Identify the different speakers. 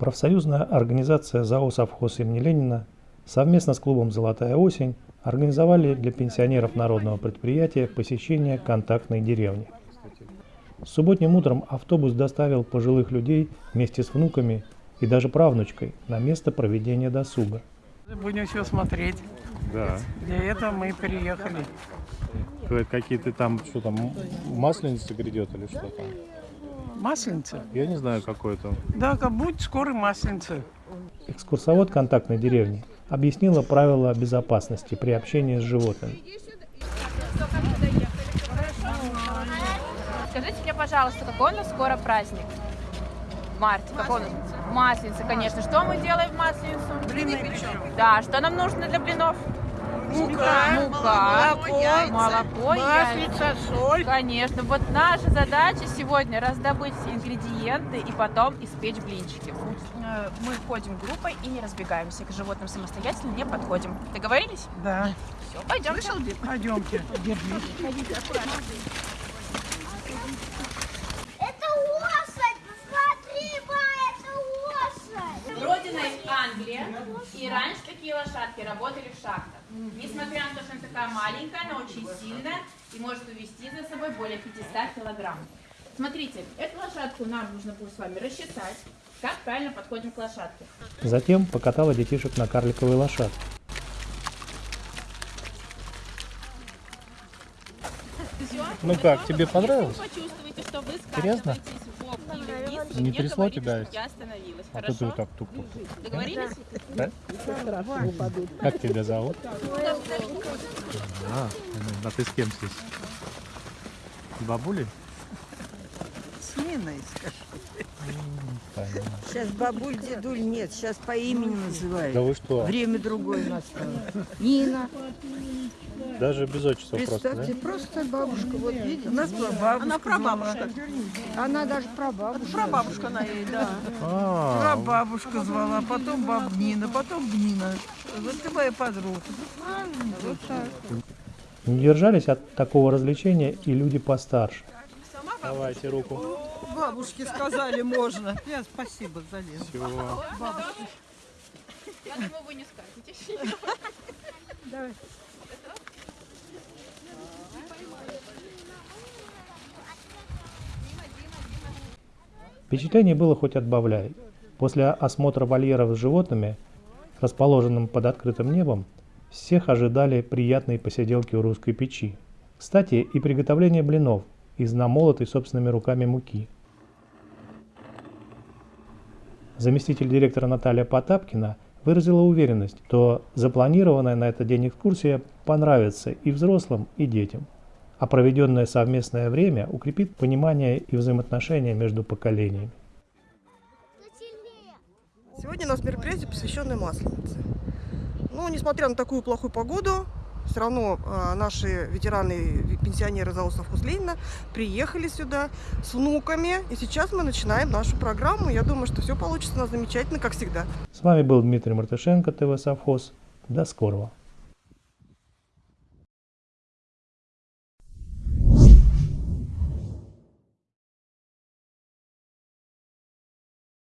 Speaker 1: Профсоюзная организация ЗАО «Совхоз имени Ленина» совместно с клубом «Золотая осень» организовали для пенсионеров народного предприятия посещение контактной деревни. Субботним утром автобус доставил пожилых людей вместе с внуками и даже правнучкой на место проведения досуга.
Speaker 2: Будем все смотреть.
Speaker 3: Да.
Speaker 2: Для этого мы приехали.
Speaker 3: Какие-то там, что там, масленица грядет или что там?
Speaker 2: Масленица?
Speaker 3: Я не знаю, какой то.
Speaker 2: Да, как будет скоро масленица.
Speaker 1: Экскурсовод контактной деревни объяснила правила безопасности при общении с животными.
Speaker 4: Скажите мне, пожалуйста, какой у нас скоро праздник? В марте. Какой у нас? Масленица, конечно. Что мы делаем в Масленицу?
Speaker 2: Блины печем.
Speaker 4: Да, что нам нужно для блинов?
Speaker 2: Мука,
Speaker 4: Мука,
Speaker 2: молоко,
Speaker 4: молоко, яйца.
Speaker 2: маслица, соль.
Speaker 4: Конечно, вот наша задача сегодня раздобыть все ингредиенты и потом испечь блинчики. Э, Мы ходим группой и не разбегаемся. К животным самостоятельно не подходим. Договорились?
Speaker 2: Да.
Speaker 4: Все, пойдем.
Speaker 2: Пойдемте. Держись.
Speaker 5: Это
Speaker 4: и раньше такие лошадки работали в шахтах. Несмотря на то, что она такая маленькая, она очень сильная и может увезти за собой более 500 килограмм. Смотрите, эту лошадку нам нужно будет с вами рассчитать, как правильно подходим к лошадке.
Speaker 1: Затем покатала детишек на карликовой лошадке.
Speaker 3: Ну как, тебе понравилось?
Speaker 4: Почувствуйте, что вы
Speaker 3: Серьезно?
Speaker 4: Вниз,
Speaker 3: Не
Speaker 4: мне
Speaker 3: трясло тебя?
Speaker 4: Я остановилась.
Speaker 3: А
Speaker 4: Хорошо?
Speaker 3: ты так тук-тук-тук.
Speaker 4: Договорились?
Speaker 3: Да? Как тебя зовут? А, а ты с кем здесь? С бабулей?
Speaker 2: С Ниной, скажи.
Speaker 6: Сейчас бабуль, дедуль нет, сейчас по имени называют.
Speaker 3: Да вы что?
Speaker 6: Время другое настало. Нина,
Speaker 3: Даже без отчества просто,
Speaker 6: представьте,
Speaker 3: да?
Speaker 6: просто бабушка, вот видите.
Speaker 2: У нас прабабушка. Она прабабушка.
Speaker 6: Она даже прабабушка.
Speaker 2: Прабабушка она ей, да.
Speaker 3: А,
Speaker 2: Прабабушка звала, потом баб Нина, потом Нина. Вот ты моя подруга. Вот так.
Speaker 1: Не держались от такого развлечения и люди постарше.
Speaker 3: Давайте руку.
Speaker 2: Бабушке сказали можно. Я спасибо за Лену.
Speaker 3: Всё.
Speaker 4: Я думаю, вы не скажете.
Speaker 1: Впечатлений было хоть отбавляй. После осмотра вольеров с животными, расположенным под открытым небом, всех ожидали приятные посиделки у русской печи. Кстати, и приготовление блинов из намолотой собственными руками муки. Заместитель директора Наталья Потапкина выразила уверенность, что запланированная на этот день экскурсия понравится и взрослым, и детям, а проведенное совместное время укрепит понимание и взаимоотношения между поколениями.
Speaker 7: Сегодня у нас мероприятие, посвященное Масленице. Ну, несмотря на такую плохую погоду, все равно а, наши ветераны, пенсионеры совхоз Ленина приехали сюда с внуками. И сейчас мы начинаем нашу программу. Я думаю, что все получится у нас замечательно, как всегда.
Speaker 1: С вами был Дмитрий Мартышенко, ТВ Совхоз. До скорого.